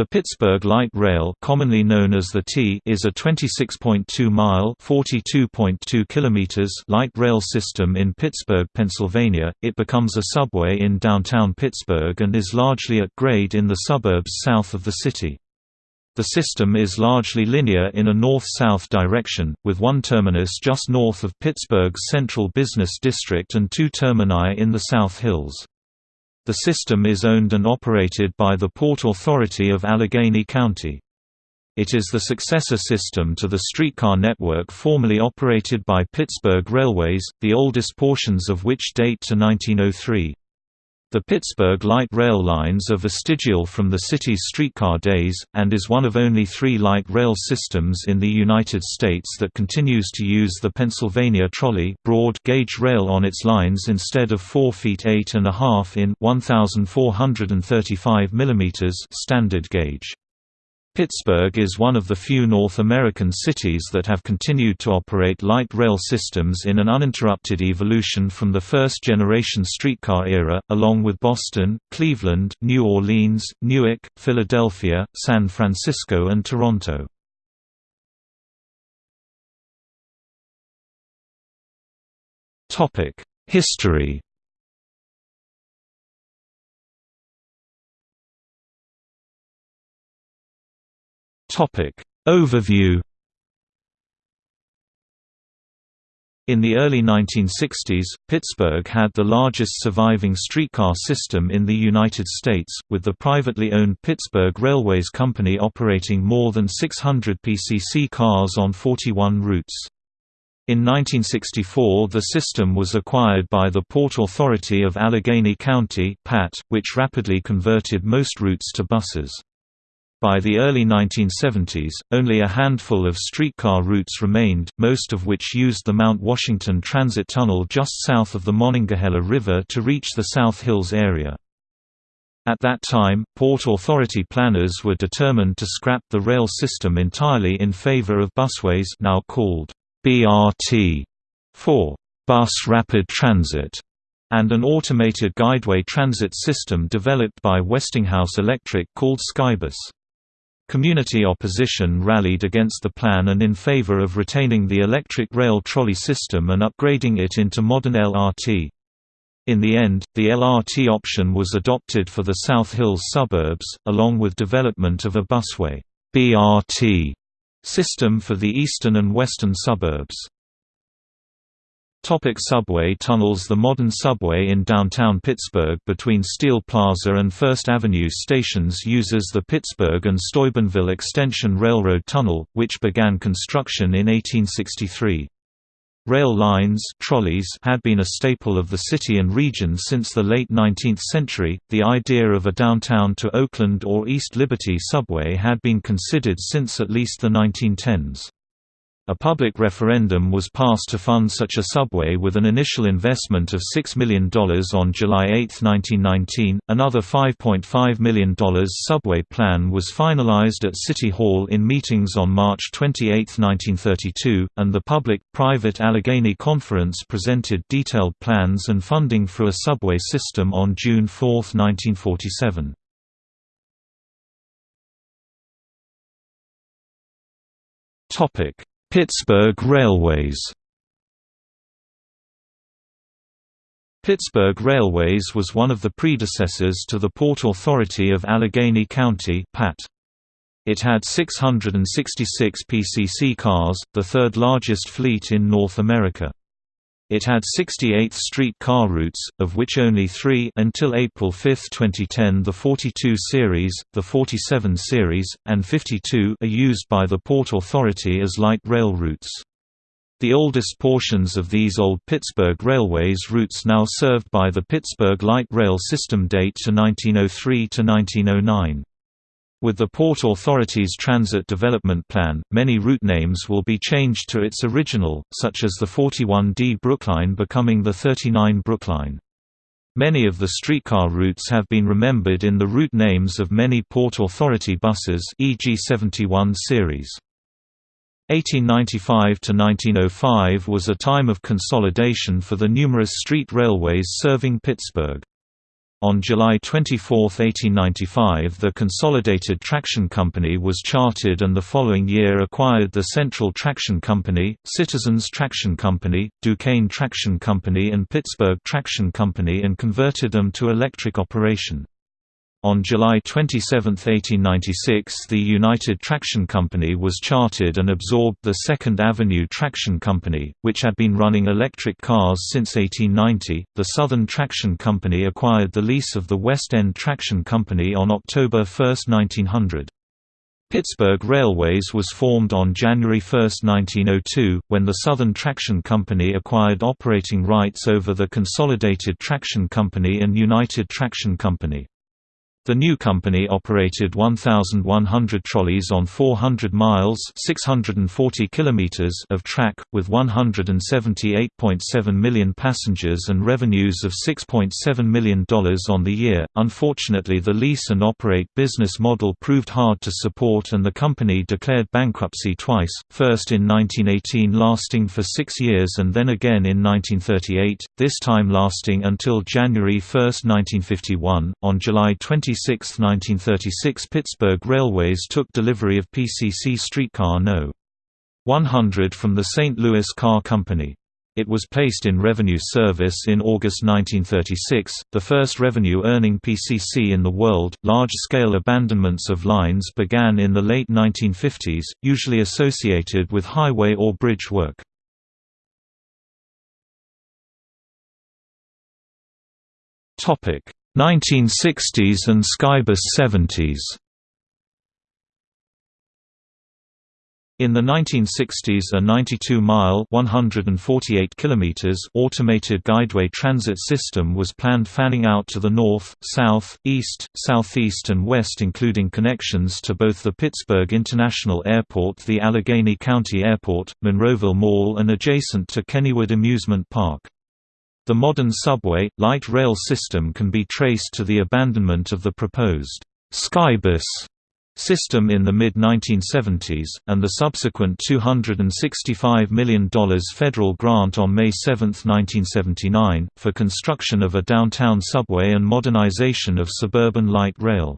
The Pittsburgh Light Rail commonly known as the T is a 26.2-mile (42.2 kilometers) light rail system in Pittsburgh, Pennsylvania. It becomes a subway in downtown Pittsburgh and is largely at grade in the suburbs south of the city. The system is largely linear in a north-south direction, with one terminus just north of Pittsburgh's central business district and two termini in the South Hills. The system is owned and operated by the Port Authority of Allegheny County. It is the successor system to the streetcar network formerly operated by Pittsburgh Railways, the oldest portions of which date to 1903. The Pittsburgh light rail lines are vestigial from the city's streetcar days, and is one of only three light rail systems in the United States that continues to use the Pennsylvania trolley broad gauge rail on its lines instead of 4 feet 8 and a half in 1435 mm standard gauge. Pittsburgh is one of the few North American cities that have continued to operate light rail systems in an uninterrupted evolution from the first-generation streetcar era, along with Boston, Cleveland, New Orleans, Newark, Philadelphia, San Francisco and Toronto. History Topic Overview In the early 1960s, Pittsburgh had the largest surviving streetcar system in the United States, with the privately owned Pittsburgh Railways Company operating more than 600 PCC cars on 41 routes. In 1964 the system was acquired by the Port Authority of Allegheny County PAT, which rapidly converted most routes to buses. By the early 1970s, only a handful of streetcar routes remained, most of which used the Mount Washington Transit Tunnel just south of the Monongahela River to reach the South Hills area. At that time, Port Authority planners were determined to scrap the rail system entirely in favor of busways now called BRT for Bus Rapid Transit and an automated guideway transit system developed by Westinghouse Electric called Skybus. Community opposition rallied against the plan and in favor of retaining the electric rail trolley system and upgrading it into modern LRT. In the end, the LRT option was adopted for the South Hills suburbs, along with development of a busway BRT system for the eastern and western suburbs. Topic subway tunnels The modern subway in downtown Pittsburgh between Steel Plaza and First Avenue stations uses the Pittsburgh and Steubenville Extension Railroad Tunnel, which began construction in 1863. Rail lines trolleys had been a staple of the city and region since the late 19th century. The idea of a downtown to Oakland or East Liberty subway had been considered since at least the 1910s. A public referendum was passed to fund such a subway with an initial investment of $6 million on July 8, 1919. Another $5.5 million subway plan was finalized at City Hall in meetings on March 28, 1932, and the Public Private Allegheny Conference presented detailed plans and funding for a subway system on June 4, 1947. Topic Pittsburgh Railways Pittsburgh Railways was one of the predecessors to the Port Authority of Allegheny County PAT. It had 666 PCC cars, the third largest fleet in North America. It had 68 street car routes, of which only three until April 5, 2010 the 42 series, the 47 series, and 52 are used by the Port Authority as light rail routes. The oldest portions of these old Pittsburgh Railways routes now served by the Pittsburgh Light Rail System date to 1903 to 1909. With the Port Authority's Transit Development Plan, many route names will be changed to its original, such as the 41D Brookline becoming the 39 Brookline. Many of the streetcar routes have been remembered in the route names of many Port Authority buses e.g. 71 series. 1895 to 1905 was a time of consolidation for the numerous street railways serving Pittsburgh. On July 24, 1895 the Consolidated Traction Company was chartered and the following year acquired the Central Traction Company, Citizens Traction Company, Duquesne Traction Company and Pittsburgh Traction Company and converted them to electric operation. On July 27, 1896 the United Traction Company was chartered and absorbed the Second Avenue Traction Company, which had been running electric cars since 1890. The Southern Traction Company acquired the lease of the West End Traction Company on October 1, 1900. Pittsburgh Railways was formed on January 1, 1902, when the Southern Traction Company acquired operating rights over the Consolidated Traction Company and United Traction Company. The new company operated 1,100 trolleys on 400 miles 640 kilometers of track, with 178.7 million passengers and revenues of $6.7 million on the year. Unfortunately the lease and operate business model proved hard to support and the company declared bankruptcy twice, first in 1918 lasting for six years and then again in 1938, this time lasting until January 1, 1951. On July 20 26, 1936 Pittsburgh Railways took delivery of PCC streetcar No. 100 from the St. Louis Car Company. It was placed in revenue service in August 1936, the first revenue-earning PCC in the world. Large-scale abandonments of lines began in the late 1950s, usually associated with highway or bridge work. Topic: 1960s and Skybus 70s In the 1960s a 92-mile (148 kilometers) automated guideway transit system was planned fanning out to the north, south, east, southeast and west including connections to both the Pittsburgh International Airport the Allegheny County Airport, Monroeville Mall and adjacent to Kennywood Amusement Park. The modern subway, light rail system can be traced to the abandonment of the proposed Skybus system in the mid-1970s, and the subsequent $265 million federal grant on May 7, 1979, for construction of a downtown subway and modernization of suburban light rail.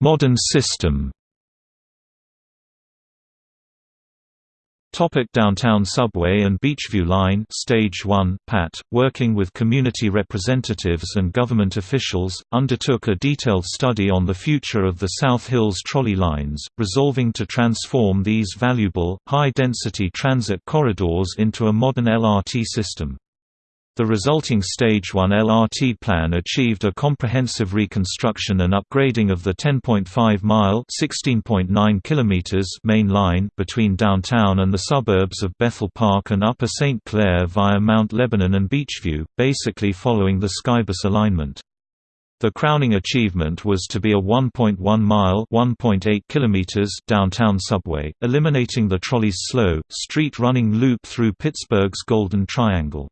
Modern system Topic Downtown Subway and Beechview Line Stage 1 PAT, working with community representatives and government officials, undertook a detailed study on the future of the South Hills trolley lines, resolving to transform these valuable, high-density transit corridors into a modern LRT system. The resulting Stage 1 LRT plan achieved a comprehensive reconstruction and upgrading of the 10.5-mile main line between downtown and the suburbs of Bethel Park and Upper St. Clair via Mount Lebanon and Beechview, basically following the Skybus alignment. The crowning achievement was to be a 1.1-mile (1.8 kilometers) downtown subway, eliminating the trolley's slow, street-running loop through Pittsburgh's Golden Triangle.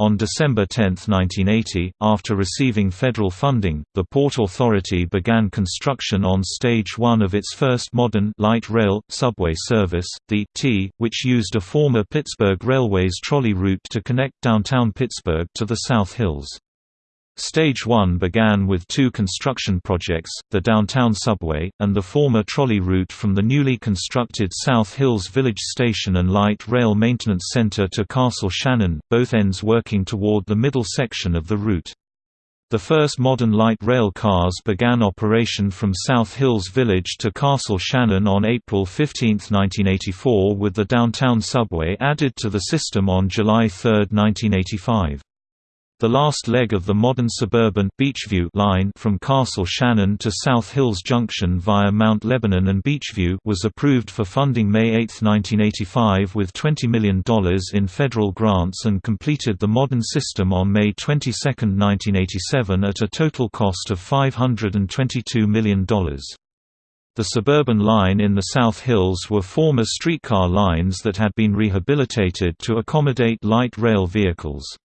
On December 10, 1980, after receiving federal funding, the Port Authority began construction on Stage 1 of its first modern light rail, subway service, the T, which used a former Pittsburgh Railways trolley route to connect downtown Pittsburgh to the South Hills. Stage 1 began with two construction projects, the downtown subway, and the former trolley route from the newly constructed South Hills Village Station and Light Rail Maintenance Center to Castle Shannon, both ends working toward the middle section of the route. The first modern light rail cars began operation from South Hills Village to Castle Shannon on April 15, 1984 with the downtown subway added to the system on July 3, 1985. The last leg of the modern suburban Beechview line from Castle Shannon to South Hills Junction via Mount Lebanon and Beechview was approved for funding May 8, 1985 with $20 million in federal grants and completed the modern system on May 22, 1987 at a total cost of $522 million. The suburban line in the South Hills were former streetcar lines that had been rehabilitated to accommodate light rail vehicles.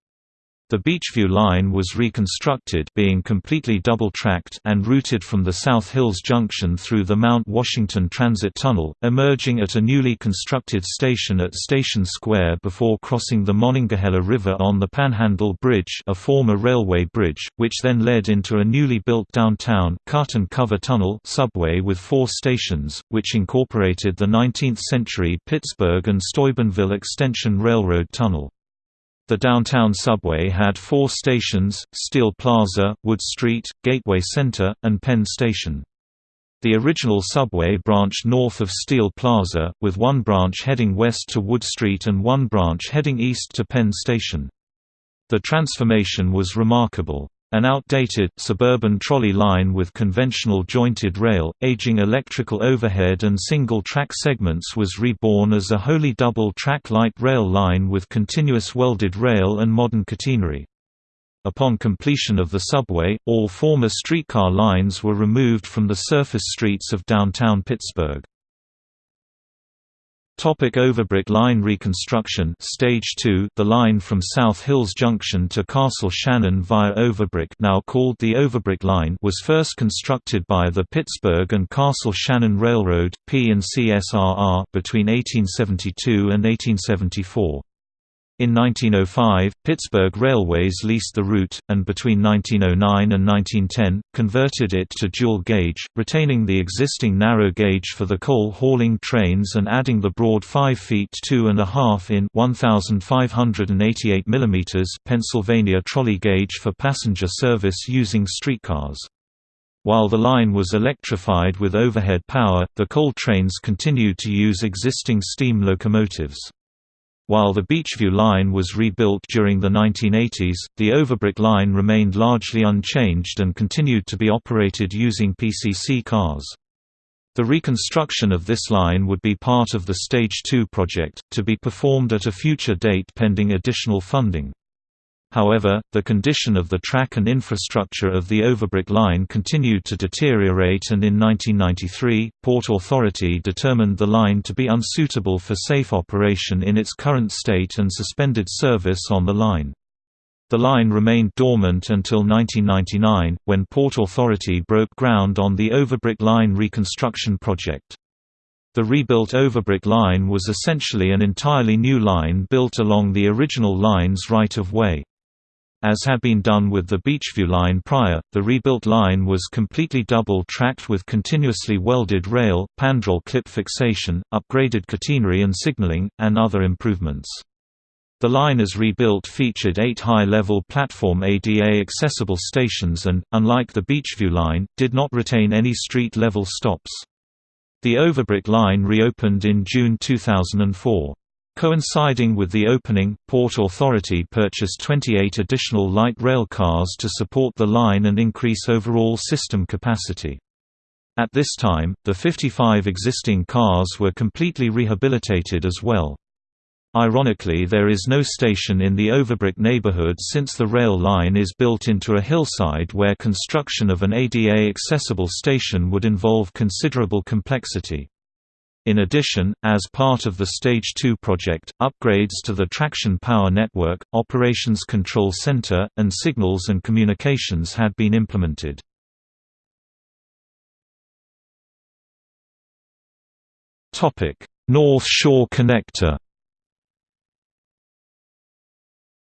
The Beechview line was reconstructed being completely double-tracked and routed from the South Hills Junction through the Mount Washington Transit Tunnel, emerging at a newly constructed station at Station Square before crossing the Monongahela River on the Panhandle Bridge a former railway bridge, which then led into a newly built downtown cut and cover tunnel subway with four stations, which incorporated the 19th-century Pittsburgh and Steubenville Extension Railroad Tunnel. The downtown subway had four stations, Steel Plaza, Wood Street, Gateway Center, and Penn Station. The original subway branched north of Steel Plaza, with one branch heading west to Wood Street and one branch heading east to Penn Station. The transformation was remarkable. An outdated, suburban trolley line with conventional jointed rail, aging electrical overhead and single-track segments was reborn as a wholly double-track light rail line with continuous welded rail and modern catenary. Upon completion of the subway, all former streetcar lines were removed from the surface streets of downtown Pittsburgh. Topic Overbrook line reconstruction Stage 2 The line from South Hills Junction to Castle Shannon via Overbrook now called the Overbrook line was first constructed by the Pittsburgh and Castle Shannon Railroad, P&CSRR between 1872 and 1874. In 1905, Pittsburgh Railways leased the route, and between 1909 and 1910, converted it to dual gauge, retaining the existing narrow gauge for the coal hauling trains and adding the broad 5 feet 2 and a half in 1,588 mm Pennsylvania trolley gauge for passenger service using streetcars. While the line was electrified with overhead power, the coal trains continued to use existing steam locomotives. While the Beechview line was rebuilt during the 1980s, the Overbrook line remained largely unchanged and continued to be operated using PCC cars. The reconstruction of this line would be part of the Stage 2 project, to be performed at a future date pending additional funding. However, the condition of the track and infrastructure of the Overbrook line continued to deteriorate and in 1993, Port Authority determined the line to be unsuitable for safe operation in its current state and suspended service on the line. The line remained dormant until 1999, when Port Authority broke ground on the Overbrook line reconstruction project. The rebuilt Overbrook line was essentially an entirely new line built along the original line's right-of-way. As had been done with the Beechview line prior, the rebuilt line was completely double-tracked with continuously welded rail, pandrol clip fixation, upgraded catenary and signaling, and other improvements. The line as rebuilt featured eight high-level platform ADA-accessible stations and, unlike the Beechview line, did not retain any street-level stops. The Overbrook line reopened in June 2004. Coinciding with the opening, Port Authority purchased 28 additional light rail cars to support the line and increase overall system capacity. At this time, the 55 existing cars were completely rehabilitated as well. Ironically there is no station in the Overbrook neighborhood since the rail line is built into a hillside where construction of an ADA-accessible station would involve considerable complexity. In addition, as part of the Stage 2 project, upgrades to the traction power network, operations control center, and signals and communications had been implemented. North Shore Connector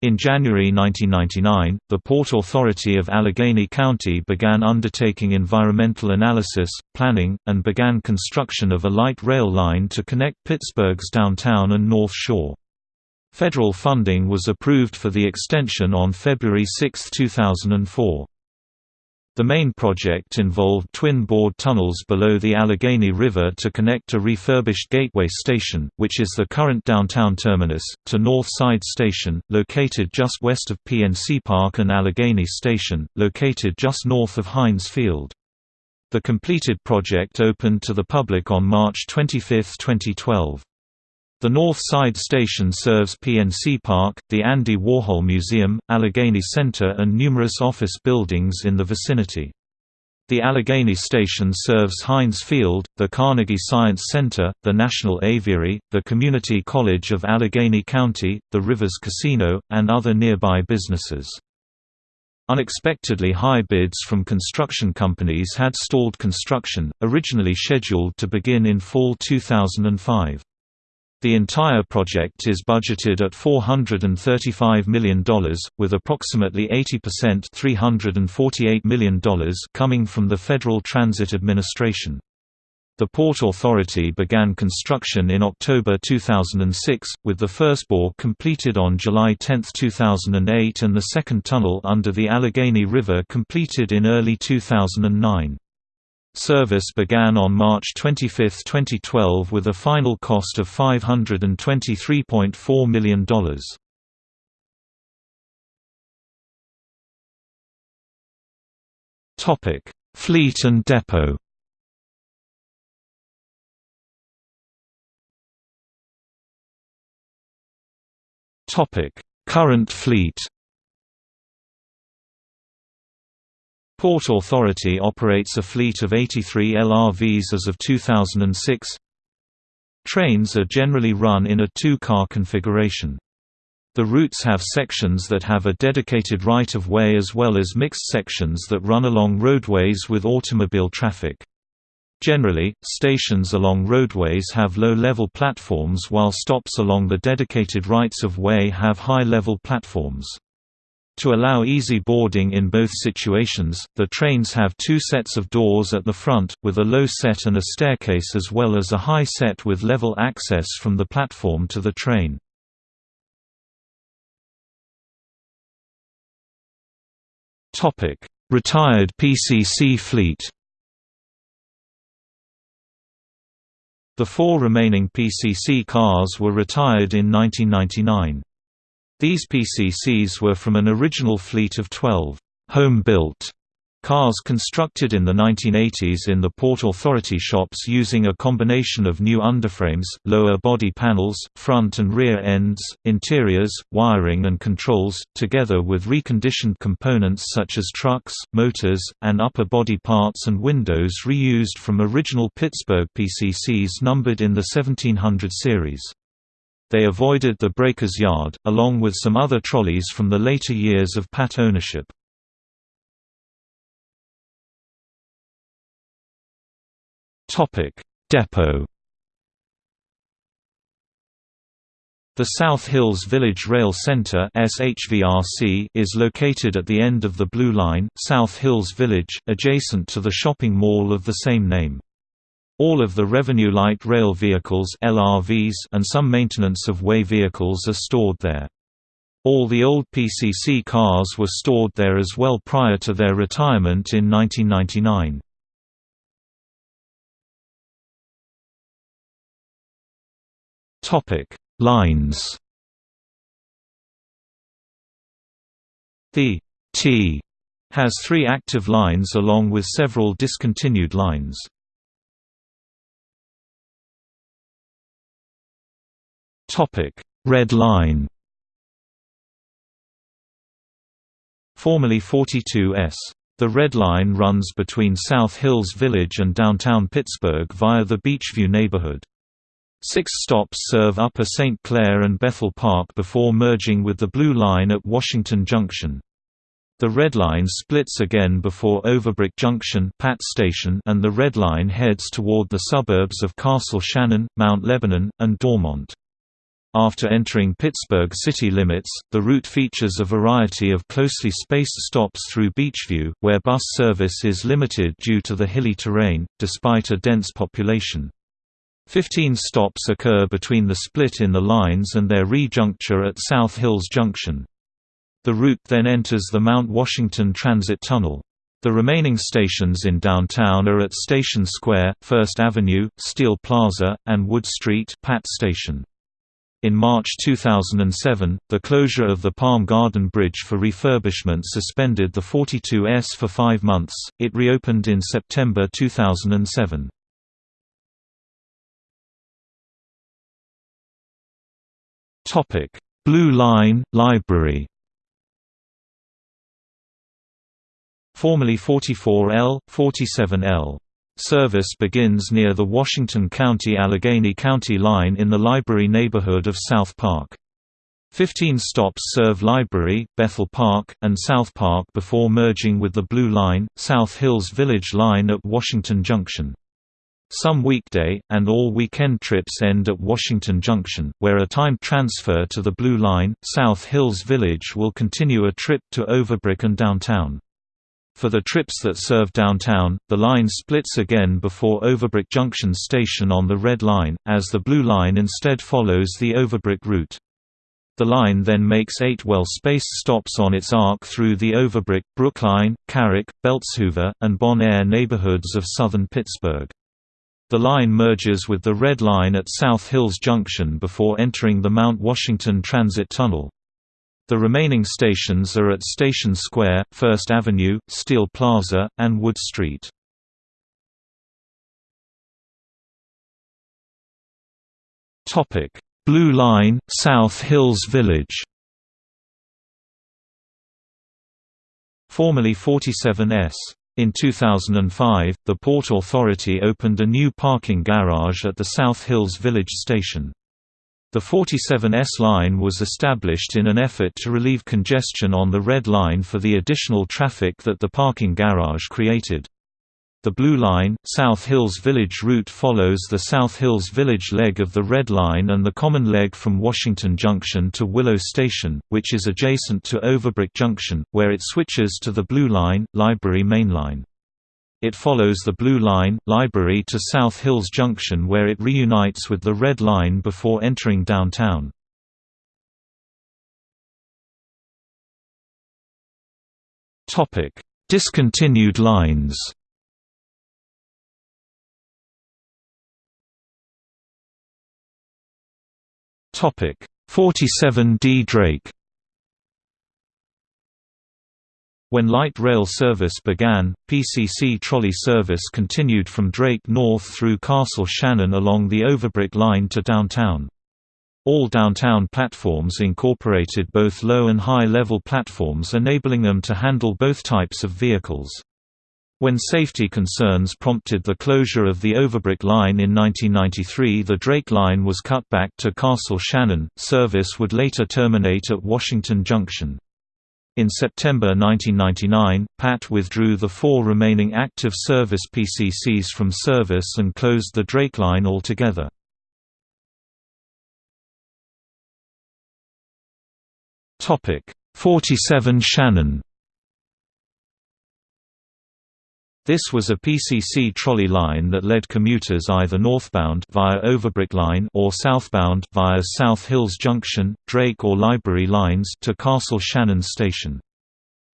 In January 1999, the Port Authority of Allegheny County began undertaking environmental analysis, planning, and began construction of a light rail line to connect Pittsburgh's downtown and North Shore. Federal funding was approved for the extension on February 6, 2004. The main project involved twin bored tunnels below the Allegheny River to connect a refurbished Gateway Station, which is the current downtown terminus, to North Side Station, located just west of PNC Park and Allegheny Station, located just north of Heinz Field. The completed project opened to the public on March 25, 2012. The North Side Station serves PNC Park, the Andy Warhol Museum, Allegheny Center and numerous office buildings in the vicinity. The Allegheny Station serves Heinz Field, the Carnegie Science Center, the National Aviary, the Community College of Allegheny County, the Rivers Casino, and other nearby businesses. Unexpectedly high bids from construction companies had stalled construction, originally scheduled to begin in fall 2005. The entire project is budgeted at $435 million, with approximately 80% $348 million coming from the Federal Transit Administration. The Port Authority began construction in October 2006, with the first bore completed on July 10, 2008 and the second tunnel under the Allegheny River completed in early 2009. Service began on March 25, 2012 with a final cost of $523.4 million. Fleet and depot Current fleet Port Authority operates a fleet of 83 LRVs as of 2006. Trains are generally run in a two-car configuration. The routes have sections that have a dedicated right-of-way as well as mixed sections that run along roadways with automobile traffic. Generally, stations along roadways have low-level platforms while stops along the dedicated rights-of-way have high-level platforms. To allow easy boarding in both situations, the trains have two sets of doors at the front, with a low set and a staircase as well as a high set with level access from the platform to the train. Retired PCC fleet The four remaining PCC cars were retired in 1999. These PCCs were from an original fleet of 12 home-built cars constructed in the 1980s in the Port Authority shops using a combination of new underframes, lower body panels, front and rear ends, interiors, wiring and controls, together with reconditioned components such as trucks, motors, and upper body parts and windows reused from original Pittsburgh PCCs numbered in the 1700 series. They avoided the breaker's yard, along with some other trolleys from the later years of Pat ownership. Depot The South Hills Village Rail Center is located at the end of the Blue Line, South Hills Village, adjacent to the shopping mall of the same name. All of the Revenue Light Rail vehicles LRVs and some maintenance of way vehicles are stored there. All the old PCC cars were stored there as well prior to their retirement in 1999. Topic: Lines. The T has three active lines along with several discontinued lines. Topic: Red Line. Formerly 42S. The Red Line runs between South Hills Village and downtown Pittsburgh via the Beechview neighborhood. Six stops serve Upper St. Clair and Bethel Park before merging with the Blue Line at Washington Junction. The Red Line splits again before Overbrook Junction Pat Station and the Red Line heads toward the suburbs of Castle Shannon, Mount Lebanon, and Dormont. After entering Pittsburgh city limits, the route features a variety of closely spaced stops through Beechview, where bus service is limited due to the hilly terrain, despite a dense population. Fifteen stops occur between the split in the lines and their re-juncture at South Hills Junction. The route then enters the Mount Washington Transit Tunnel. The remaining stations in downtown are at Station Square, First Avenue, Steel Plaza, and Wood Street Pat Station. In March 2007, the closure of the Palm Garden Bridge for refurbishment suspended the 42S for five months, it reopened in September 2007. Blue Line, Library formerly 44L, 47L. Service begins near the Washington County-Allegheny County line in the Library neighborhood of South Park. Fifteen stops serve Library, Bethel Park, and South Park before merging with the Blue Line, South Hills Village Line at Washington Junction. Some weekday, and all weekend trips end at Washington Junction, where a time transfer to the Blue Line, South Hills Village will continue a trip to Overbrook and downtown. For the trips that serve downtown, the line splits again before Overbrook Junction Station on the Red Line, as the Blue Line instead follows the Overbrook route. The line then makes eight well-spaced stops on its arc through the Overbrook, Brookline, Carrick, Beltzhoover, and Bon Air neighborhoods of southern Pittsburgh. The line merges with the Red Line at South Hills Junction before entering the Mount Washington Transit Tunnel. The remaining stations are at Station Square, First Avenue, Steel Plaza, and Wood Street. Blue Line, South Hills Village Formerly 47S. In 2005, the Port Authority opened a new parking garage at the South Hills Village Station. The 47S line was established in an effort to relieve congestion on the Red Line for the additional traffic that the parking garage created. The Blue Line, South Hills Village route follows the South Hills Village leg of the Red Line and the common leg from Washington Junction to Willow Station, which is adjacent to Overbrook Junction, where it switches to the Blue Line, Library Main Line. It follows the Blue Line, Library to South Hills Junction where it reunites with the Red Line before entering downtown. Discontinued lines Topic 47D Drake When light rail service began, PCC trolley service continued from Drake north through Castle Shannon along the Overbrook line to downtown. All downtown platforms incorporated both low and high-level platforms enabling them to handle both types of vehicles. When safety concerns prompted the closure of the Overbrook line in 1993 the Drake line was cut back to Castle Shannon, service would later terminate at Washington Junction. In September 1999, PAT withdrew the four remaining active service PCCs from service and closed the Drake line altogether. Topic 47 Shannon This was a PCC trolley line that led commuters either northbound via Overbrook Line or southbound via South Hills Junction, Drake or Library lines to Castle Shannon Station.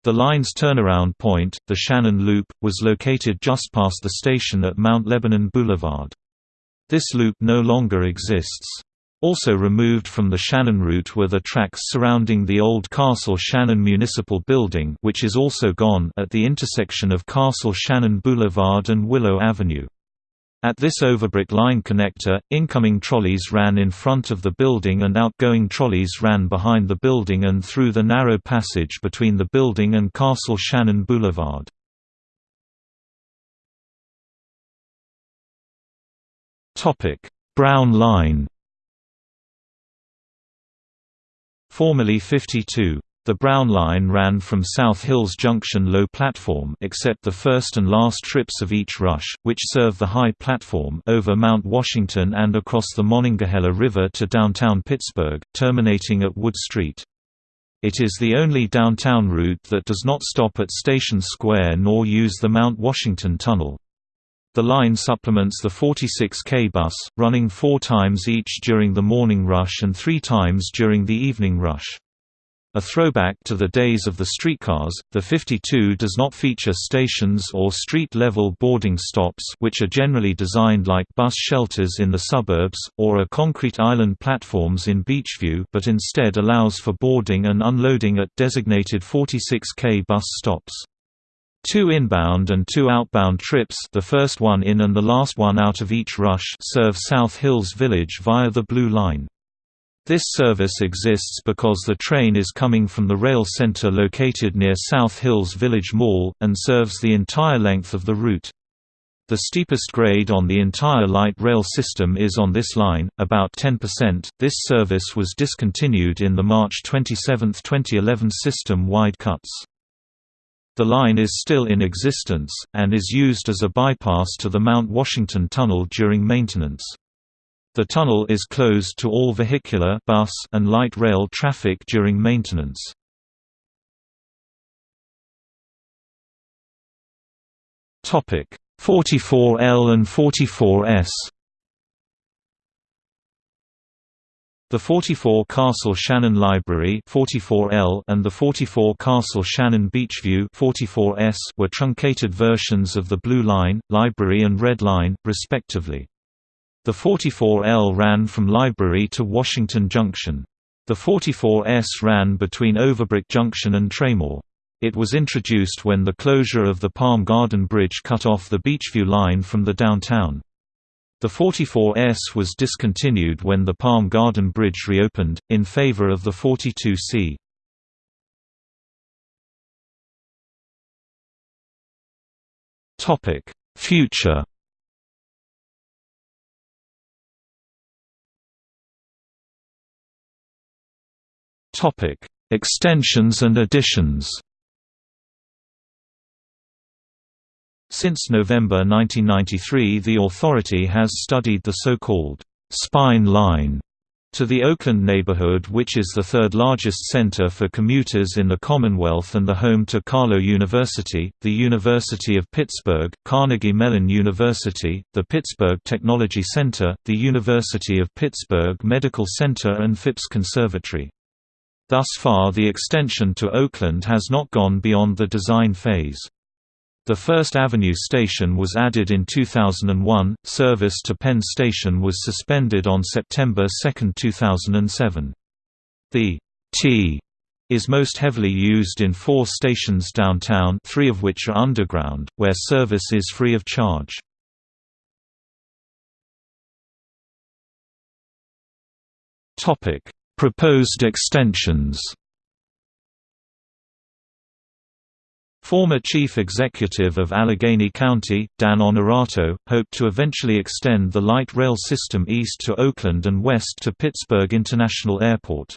The line's turnaround point, the Shannon Loop, was located just past the station at Mount Lebanon Boulevard. This loop no longer exists. Also removed from the Shannon route were the tracks surrounding the old Castle Shannon Municipal Building which is also gone at the intersection of Castle Shannon Boulevard and Willow Avenue. At this Overbrook line connector, incoming trolleys ran in front of the building and outgoing trolleys ran behind the building and through the narrow passage between the building and Castle Shannon Boulevard. Brown Line Formerly 52. The Brown Line ran from South Hills Junction low platform except the first and last trips of each rush, which serve the high platform over Mount Washington and across the Monongahela River to downtown Pittsburgh, terminating at Wood Street. It is the only downtown route that does not stop at Station Square nor use the Mount Washington Tunnel. The line supplements the 46K bus, running four times each during the morning rush and three times during the evening rush. A throwback to the days of the streetcars, the 52 does not feature stations or street-level boarding stops which are generally designed like bus shelters in the suburbs, or are concrete island platforms in Beechview but instead allows for boarding and unloading at designated 46K bus stops. Two inbound and two outbound trips the first one in and the last one out of each rush serve South Hills Village via the Blue Line. This service exists because the train is coming from the rail center located near South Hills Village Mall, and serves the entire length of the route. The steepest grade on the entire light rail system is on this line, about 10%. This service was discontinued in the March 27, 2011 system-wide cuts. The line is still in existence, and is used as a bypass to the Mount Washington Tunnel during maintenance. The tunnel is closed to all vehicular bus and light rail traffic during maintenance. Topic 44L and 44S The 44 Castle Shannon Library 44L and the 44 Castle Shannon Beechview 44S were truncated versions of the Blue Line, Library and Red Line, respectively. The 44L ran from Library to Washington Junction. The 44S ran between Overbrook Junction and Traymore. It was introduced when the closure of the Palm Garden Bridge cut off the Beechview line from the downtown. The 44S was discontinued when the Palm Garden Bridge reopened, in favor of the 42C. Future Extensions and additions Since November 1993 the authority has studied the so-called «spine line» to the Oakland neighborhood which is the third largest center for commuters in the Commonwealth and the home to Carlow University, the University of Pittsburgh, Carnegie Mellon University, the Pittsburgh Technology Center, the University of Pittsburgh Medical Center and Phipps Conservatory. Thus far the extension to Oakland has not gone beyond the design phase. The First Avenue station was added in 2001. Service to Penn Station was suspended on September 2, 2007. The T is most heavily used in four stations downtown three of which are underground, where service is free of charge. Topic: Proposed extensions Former Chief Executive of Allegheny County, Dan Onorato, hoped to eventually extend the light rail system east to Oakland and west to Pittsburgh International Airport.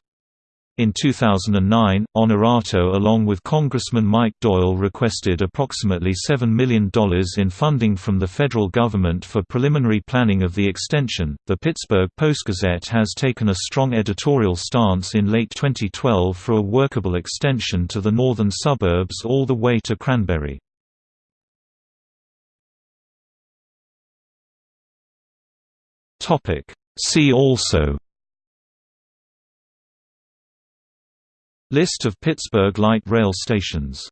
In 2009, Onorato along with Congressman Mike Doyle requested approximately $7 million in funding from the federal government for preliminary planning of the extension. The Pittsburgh Post-Gazette has taken a strong editorial stance in late 2012 for a workable extension to the northern suburbs all the way to Cranberry. Topic: See also List of Pittsburgh light rail stations